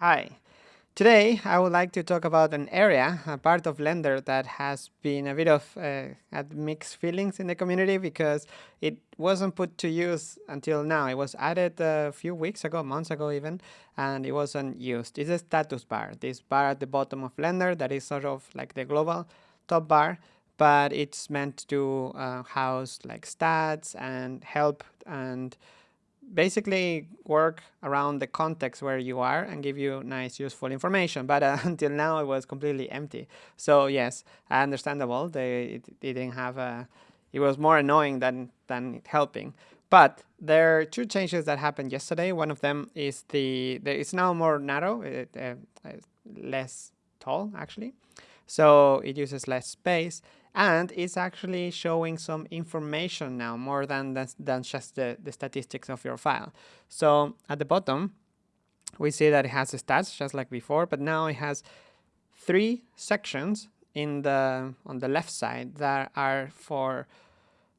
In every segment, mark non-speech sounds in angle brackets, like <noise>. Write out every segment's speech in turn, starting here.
Hi. Today, I would like to talk about an area, a part of Blender that has been a bit of uh, had mixed feelings in the community because it wasn't put to use until now. It was added a few weeks ago, months ago even, and it wasn't used. It's a status bar, this bar at the bottom of Blender that is sort of like the global top bar, but it's meant to uh, house like stats and help and basically work around the context where you are and give you nice useful information. But uh, <laughs> until now it was completely empty. So yes understandable they it, didn't have a it was more annoying than than helping. But there are two changes that happened yesterday. One of them is the, the it's now more narrow it, uh, less tall actually so it uses less space and it's actually showing some information now more than, than, than just the, the statistics of your file. So at the bottom, we see that it has the stats just like before, but now it has three sections in the on the left side that are for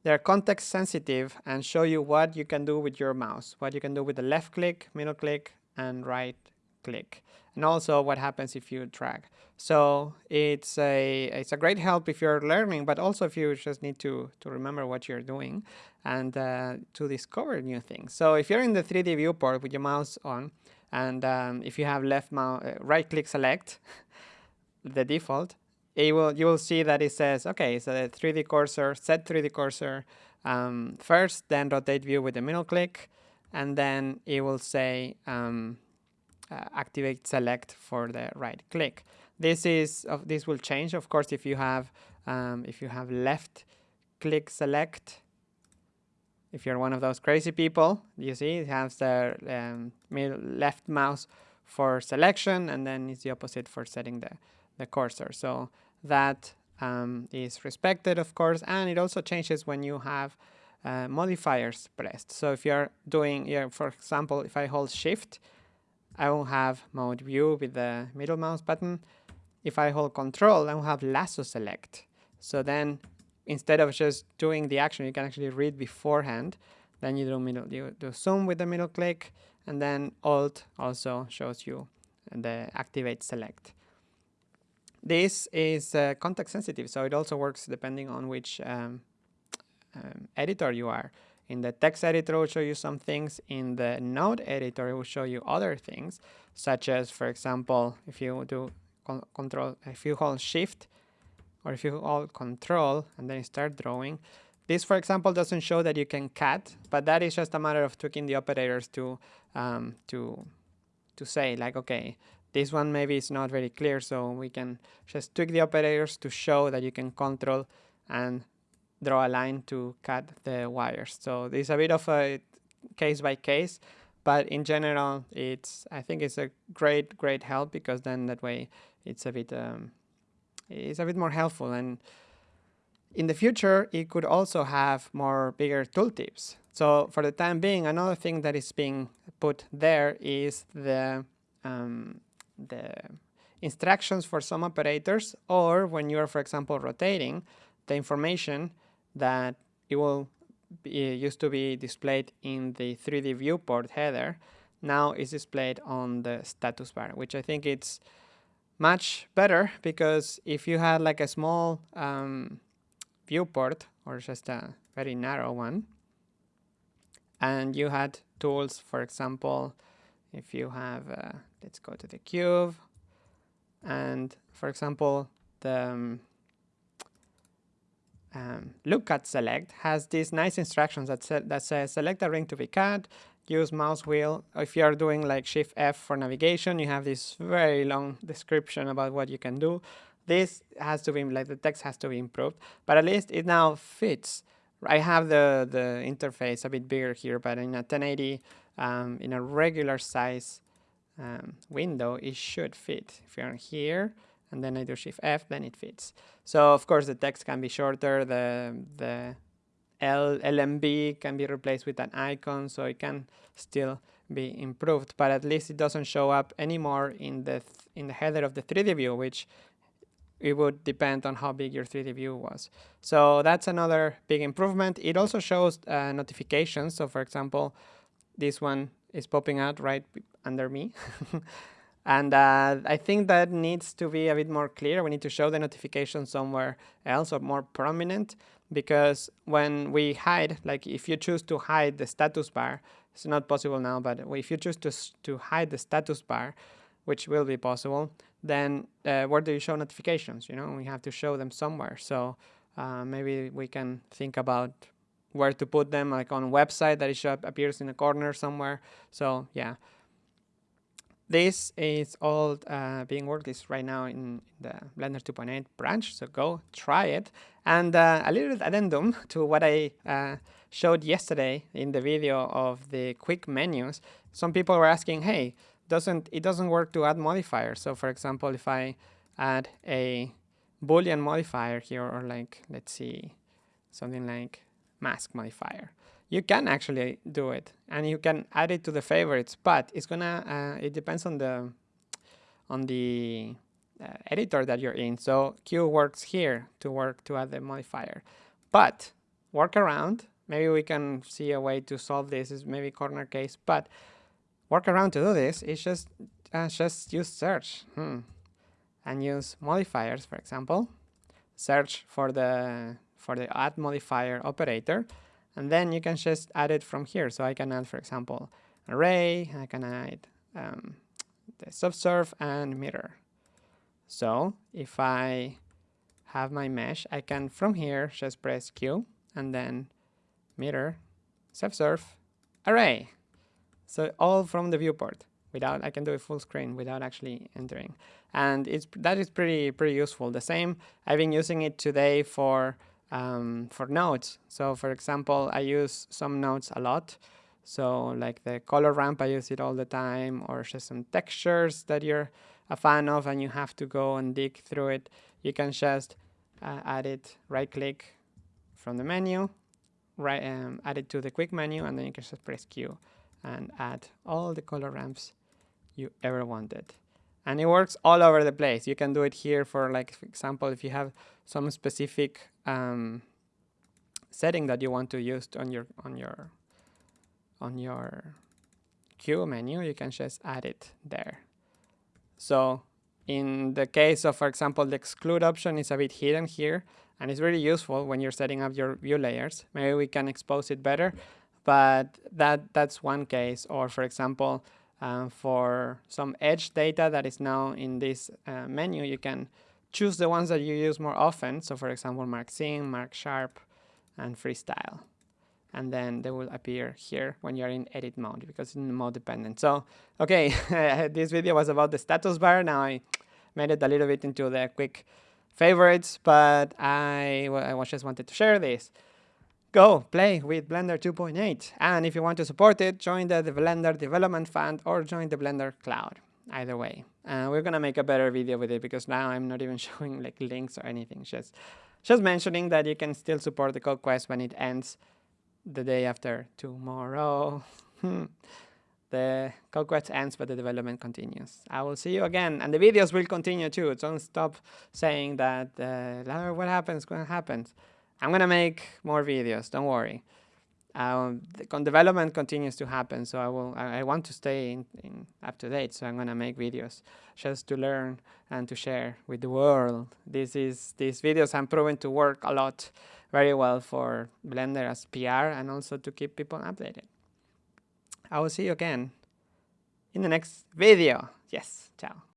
they're context sensitive and show you what you can do with your mouse, what you can do with the left click, middle click, and right click and also what happens if you drag. So it's a it's a great help if you're learning, but also if you just need to to remember what you're doing and uh, to discover new things. So if you're in the 3D viewport with your mouse on, and um, if you have left mouse uh, right click select <laughs> the default, it will you will see that it says okay, so the 3D cursor set 3D cursor um, first, then rotate view with the middle click, and then it will say um, uh, activate select for the right click. This is uh, this will change, of course, if you have um, if you have left click select. If you're one of those crazy people, you see it has the um, left mouse for selection, and then it's the opposite for setting the the cursor. So that um, is respected, of course, and it also changes when you have uh, modifiers pressed. So if you're doing, yeah, for example, if I hold Shift, I will have move view with the middle mouse button. If I hold control, I will have lasso select. So then instead of just doing the action, you can actually read beforehand. Then you do middle, you do zoom with the middle click, and then Alt also shows you the activate select. This is uh, context sensitive, so it also works depending on which um, um, editor you are. In the text editor, it will show you some things. In the node editor, it will show you other things, such as, for example, if you do control, if you hold shift, or if you hold control and then start drawing, this, for example, doesn't show that you can cut, but that is just a matter of tweaking the operators to um, to to say like, okay, this one maybe is not very clear, so we can just tweak the operators to show that you can control and draw a line to cut the wires. So there's a bit of a case by case, but in general, it's I think it's a great great help because then that way it's a bit um, it's a bit more helpful and in the future it could also have more bigger tooltips. So for the time being, another thing that is being put there is the um, the instructions for some operators or when you're, for example, rotating, the information that it will be, uh, used to be displayed in the 3D viewport header. Now is displayed on the status bar, which I think it's much better because if you had like a small um, viewport or just a very narrow one and you had tools, for example, if you have, uh, let's go to the cube and for example, the um, um, look at select has these nice instructions that, sa that says select a ring to be cut, use mouse wheel. If you are doing like shift F for navigation, you have this very long description about what you can do. This has to be like the text has to be improved, but at least it now fits. I have the the interface a bit bigger here, but in a 1080 um, in a regular size um, window, it should fit. If you're here, and then I do Shift F, then it fits. So of course the text can be shorter, the, the L, LMB can be replaced with an icon, so it can still be improved, but at least it doesn't show up anymore in the in the header of the 3D view, which it would depend on how big your 3D view was. So that's another big improvement. It also shows uh, notifications. So for example, this one is popping out right under me. <laughs> And uh, I think that needs to be a bit more clear. We need to show the notification somewhere else or more prominent because when we hide, like if you choose to hide the status bar, it's not possible now, but if you choose to, to hide the status bar, which will be possible, then uh, where do you show notifications? You know, we have to show them somewhere. So uh, maybe we can think about where to put them, like on a website that it appears in a corner somewhere. So yeah, this is all uh, being worked is right now in the Blender 2.8 branch, so go try it. And uh, a little addendum <laughs> to what I uh, showed yesterday in the video of the quick menus. Some people were asking, hey, doesn't it doesn't work to add modifiers. So for example, if I add a Boolean modifier here, or like, let's see, something like mask modifier you can actually do it and you can add it to the favorites but it's gonna uh, it depends on the on the uh, editor that you're in. So q works here to work to add the modifier. But work around. Maybe we can see a way to solve this. Is maybe corner case but work around to do this. Is just uh, just use search. Hmm. and use modifiers for example. Search for the for the add modifier operator and then you can just add it from here. So I can add, for example, array, I can add um, the subsurf and mirror. So if I have my mesh, I can from here just press Q and then mirror, subsurf, array. So all from the viewport without I can do a full screen without actually entering. And it's that is pretty pretty useful. The same I've been using it today for um, for nodes. So for example, I use some nodes a lot. So like the color ramp, I use it all the time, or just some textures that you're a fan of and you have to go and dig through it. You can just uh, add it, right click from the menu, right, um, add it to the quick menu, and then you can just press Q and add all the color ramps you ever wanted and it works all over the place. You can do it here for like, for example, if you have some specific um, setting that you want to use on your on your on your Q menu, you can just add it there. So in the case of, for example, the exclude option is a bit hidden here, and it's really useful when you're setting up your view layers. Maybe we can expose it better, but that that's one case. Or for example, for some edge data that is now in this uh, menu, you can choose the ones that you use more often. So for example, Mark Seam, Mark Sharp, and Freestyle. And then they will appear here when you're in edit mode because it's mode dependent. So, okay, <laughs> this video was about the status bar. Now I made it a little bit into the quick favorites, but I, I just wanted to share this go play with Blender 2.8. And if you want to support it, join the, Blender Development Fund or join the Blender Cloud. Either way. Uh, we're going to make a better video with it because now I'm not even <laughs> showing like links or anything. Just, just mentioning that you can still support the code quest when it ends the day after tomorrow. <laughs> the code quest ends, but the development continues. I will see you again, and the videos will continue too. Don't stop saying that uh, what happens, what happens. I'm going to make more videos, don't worry. Um, the development continues to happen, so I will. I, I want to stay in, in up to date. So I'm gonna make videos just to learn and to share with the world. This is these videos have proven to work a lot, very well for Blender as PR and also to keep people updated. I will see you again in the next video. Yes, ciao.